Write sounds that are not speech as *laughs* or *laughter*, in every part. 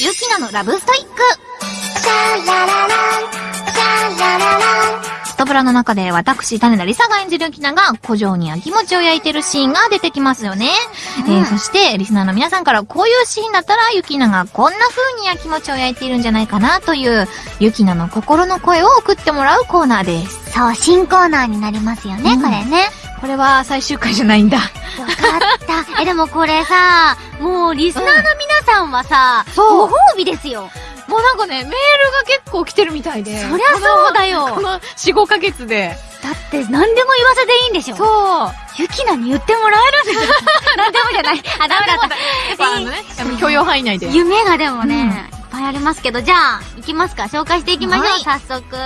ゆきなのラブストイック。ストブラの中で私、種田りさが演じるゆきなが、古城に焼き餅を焼いてるシーンが出てきますよね。うんえー、そして、リスナーの皆さんからこういうシーンだったら、ゆきながこんな風に焼き餅を焼いているんじゃないかなという、ゆきなの心の声を送ってもらうコーナーです。そう、新コーナーになりますよね、うんこれね。これは最終回じゃないんだ。った。え、でもこれさ、もうリスナーの皆さんはさ、そうご褒美ですよ。もうなんかね、メールが結構来てるみたいで。そりゃそうだよこの4、5ヶ月で。だって何でも言わせていいんでしょそう。ゆきなに言ってもらえるんですよ。*laughs* 何でもじゃない。あ、ダメだった。やっぱあのね、許容範囲内で。夢がでもね、いっぱいありますけど、じゃあ、行きますか紹介していきましょう、はい早速。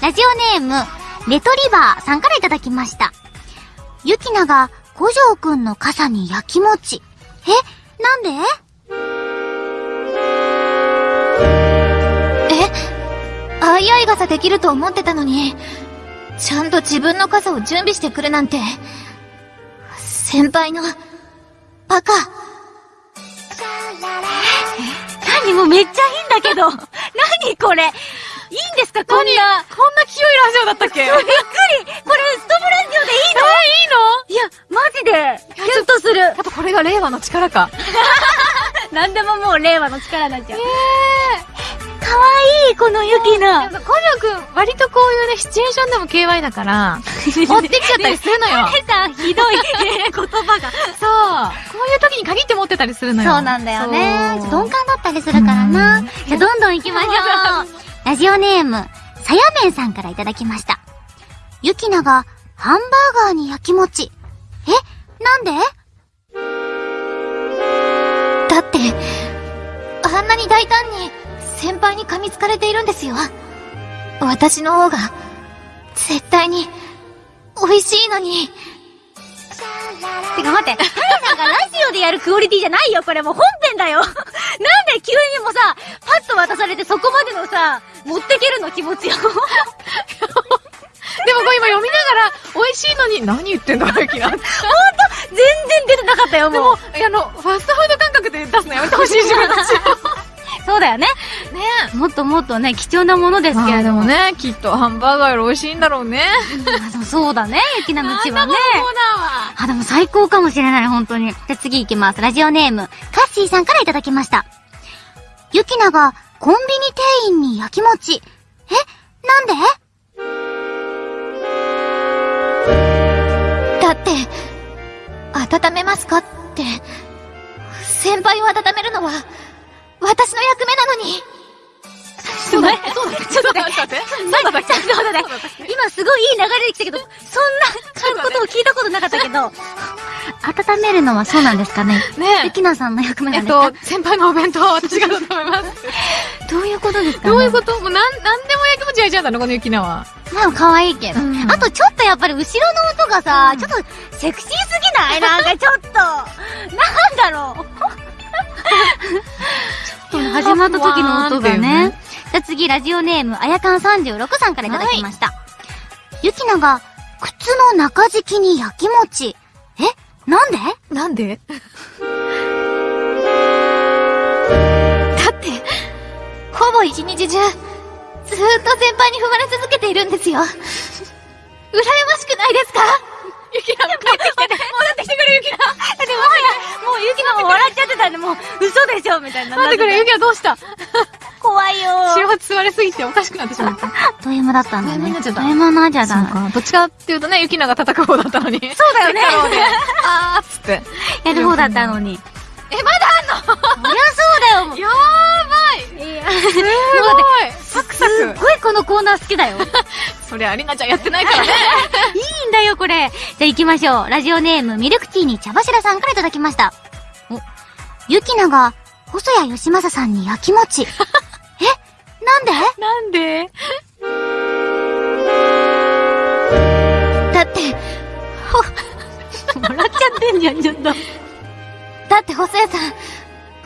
ラジオネーム、レトリバーさんからいただきました。ゆきなが、五条くんの傘に焼き餅。えなんで？えあいあい傘できると思ってたのに、ちゃんと自分の傘を準備してくるなんて。先輩の、バカ。何もうめっちゃいいんだけど。*laughs* 何これいいんですか？こんな。こんな清いラジオだったっけ？*laughs* びっくりこれ、ストブラジオでいいや、マジで、キュンとする。やっぱこれが令和の力か。*laughs* 何でももう令和の力になっちゃう。かわいい、このゆきな。コジョくん、割とこういうね、シチュエーションでも KY だから、*laughs* 持ってきちゃったりするのよ。ねさん、ひどい *laughs* 言葉が。そう。こういう時に限って持ってたりするのよ。そうなんだよね。鈍感だったりするからな。うんじゃあ、どんどん行きましょう。ラジオネーム、さやめんさんからいただきました。ゆきなが、ハンバーガーに焼き餅。え？なんで？だって、あんなに大胆に先輩に噛みつかれているんですよ。私の方が、絶対に、美味しいのに。てか待って、タイさんがラジオでやるクオリティじゃないよ、これもう本編だよ。なんで急にもさ、パッと渡されてそこまでのさ、持ってけるの気持ちを。でもこれ今読みながら、美味しいのに、何言ってんだ、ゆきな。でも、全然出てなかったよ、もう。あの、ファストフード感覚で出すのやめてほしい自分たち。*laughs* そうだよね。ねもっともっとね、貴重なものですけれども。もね、きっとハンバーガーより美味しいんだろうね。あでもそうだね、ゆきなのちはね。あ、でも最高かもしれない、本当に。じゃあ次行きます。ラジオネーム、カッシーさんからいただきました。ゆきなが、コンビニ店員に焼き餅。えなんで？だって、温めますかって、先輩を温めるのは、私の役目なのに。そうだね。そうだね。ちょっと待って。そうだね。そうだね。今すごいいい流れできたけど、そんなことを聞いたことなかったけど、温めるのはそうなんですかねゆねきなさんの役目え。なんですか？えっと、先輩のお弁当は私が温めます。どういうことですかね？どういうこと？もうなん、なんでも焼き餅焼いちゃうんだろ、このゆきなは。まあ可愛いけど。うんあとちょっとやっぱり後ろの音がさ、うんちょっとセクシーすぎない？なんかちょっと。なんだろう。ちょっと始まった時の音がねね。じゃあ次、ラジオネーム、あやかん36さんからいただきました。ゆきなが、靴の中敷きに焼き餅。え？なんで？なんで？だって、ほぼ一日中、ずーっと先輩に踏まれ続けているんですよ。羨ましくないですか？ゆきな、帰ってきて、戻ってきてくれ、ゆきな。でももうゆきなも笑っちゃってたんで、もう嘘でしょみたいな。待ってくれ、ゆきなどうした怖いよ幸せ吸われすぎておかしくなってしまった。ド M だったんだね。ド M になっちゃったド M になっち。どっちかっていうとね、ゆきなが戦う方だったのに。そうだよねあーっつって。やる方だったのに。え、まだあんのそりゃそうだよ。やーばいいや、すごいサクサすっクごいこのコーナー好きだよ。い *laughs* そりゃ、りなちゃんやってないからね。*laughs* いんだよ、これ。じゃあ行きましょう。ラジオネーム、ミルクティーに茶柱さんからいただきました。お、ゆきなが、細谷義正さんに焼き餅。*laughs* え？なんで？なんで？だって、笑っちゃってんじゃん、ちょっと。だって細谷さん、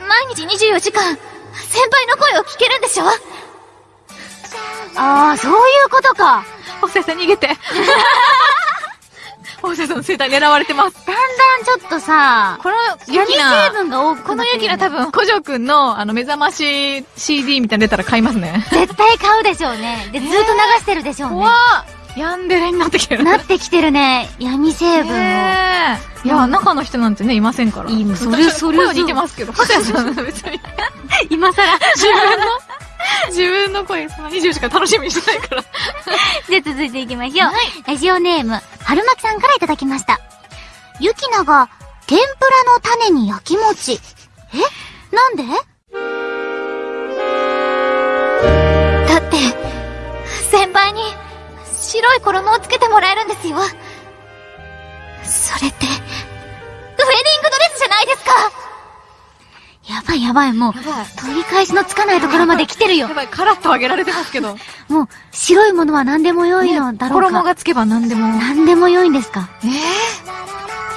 毎日24時間、先輩の声を聞けるんでしょ？ああ、そういうことか。細谷さん逃げて。細放射さんの生態狙われてます。だんだんちょっとさ、この闇成、分が多くこのユキナ多分。分、古城くんの、あの、目覚まし CD みたいなの出たら買いますね。絶対買うでしょうね。で、ずっと流してるでしょうね。怖っヤンデレになってきてる。なってきてるね。闇成分を。ねえいや、中の人なんてね、いませんから。いいそれそれ声は似てますけど、細谷さん別に。今更。*laughs* 自分の、*laughs* 自分の声さ、24時間楽しみにしてないから。*laughs* じゃあ続いていきましょう。ラジオネーム、春巻さんからいただきました。ゆきなが、天ぷらの種に焼き餅。え？なんで？だって、先輩に白い衣をつけてもらえるんですよ。それって、ウェディングドレスじゃないですかやばいやばい、もう。取り返しのつかないところまで来てるよや。ばい、カラッと上げられてますけど。*laughs* もう、白いものは何でも良いのだろうか。衣がつけば何でも。何でも良いんですか？え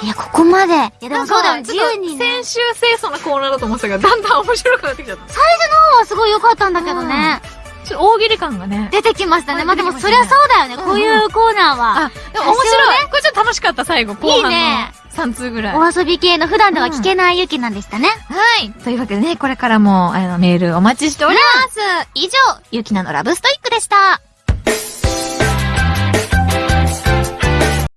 いや、ここまで。いや、ででももそうだよ、自自由にね。先週清楚なコーナーだと思ってたけど、だんだん面白くなってきちゃった。最初の方はすごい良かったんだけどね。ちょっと大喜利感がね。出てきましたね。まあでも、そりゃそうだよね。こういうコーナーは。あ、でも面白い。これちょっと楽しかった、最後。後半のいいね3通ぐらい。お遊び系の普段では聞けないゆきなんでしたね。はい。というわけでね、これからも、あの、メールお待ちしております。以上、ゆきなのラブストイックでした。